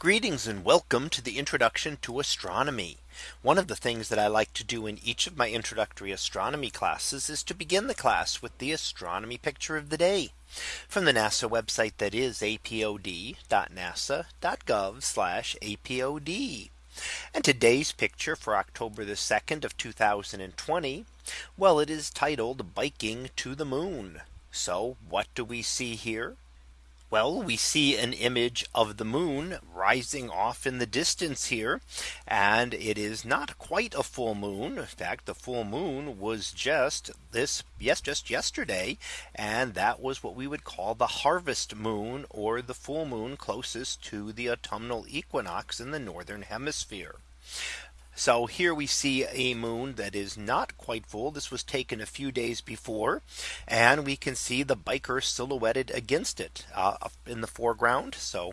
Greetings and welcome to the introduction to astronomy. One of the things that I like to do in each of my introductory astronomy classes is to begin the class with the astronomy picture of the day from the NASA website that is apod.nasa.gov apod. And today's picture for October the 2nd of 2020. Well, it is titled biking to the moon. So what do we see here? Well, we see an image of the moon rising off in the distance here. And it is not quite a full moon. In fact, the full moon was just this yes, just yesterday. And that was what we would call the harvest moon or the full moon closest to the autumnal equinox in the northern hemisphere. So here we see a moon that is not quite full. This was taken a few days before. And we can see the biker silhouetted against it uh, in the foreground. So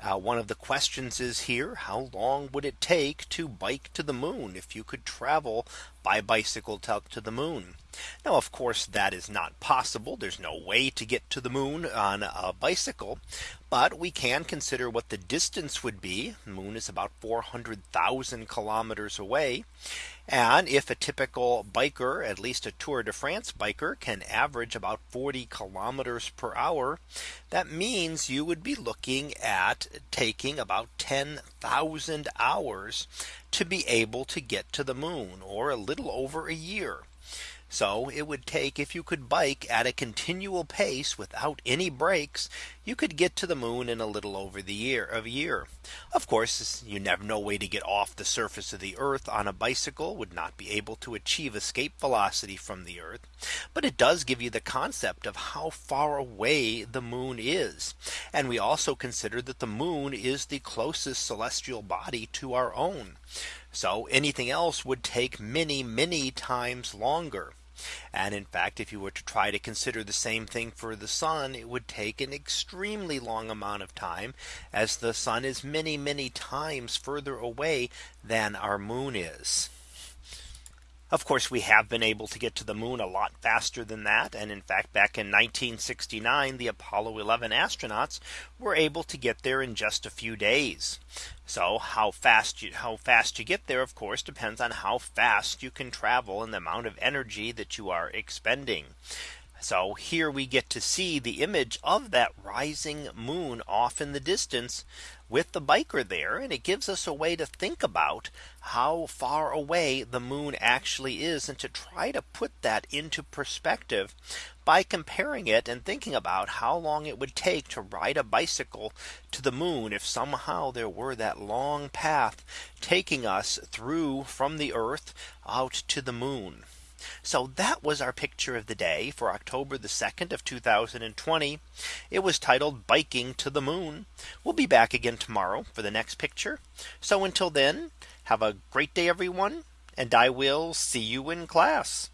uh, one of the questions is here. How long would it take to bike to the moon if you could travel by bicycle to the moon? Now, of course, that is not possible. There's no way to get to the moon on a bicycle. But we can consider what the distance would be. The moon is about 400,000 kilometers away. And if a typical biker, at least a Tour de France biker can average about 40 kilometers per hour, that means you would be looking at taking about 10,000 hours to be able to get to the moon or a little over a year. So it would take if you could bike at a continual pace without any breaks, you could get to the moon in a little over the year of a year. Of course, you never no way to get off the surface of the earth on a bicycle would not be able to achieve escape velocity from the earth. But it does give you the concept of how far away the moon is. And we also consider that the moon is the closest celestial body to our own. So anything else would take many, many times longer. And in fact, if you were to try to consider the same thing for the sun, it would take an extremely long amount of time as the sun is many, many times further away than our moon is. Of course, we have been able to get to the moon a lot faster than that. And in fact, back in 1969, the Apollo 11 astronauts were able to get there in just a few days. So how fast you how fast you get there, of course, depends on how fast you can travel and the amount of energy that you are expending. So here we get to see the image of that rising moon off in the distance with the biker there. And it gives us a way to think about how far away the moon actually is and to try to put that into perspective by comparing it and thinking about how long it would take to ride a bicycle to the moon if somehow there were that long path taking us through from the earth out to the moon. So that was our picture of the day for October the 2nd of 2020. It was titled biking to the moon. We'll be back again tomorrow for the next picture. So until then, have a great day, everyone. And I will see you in class.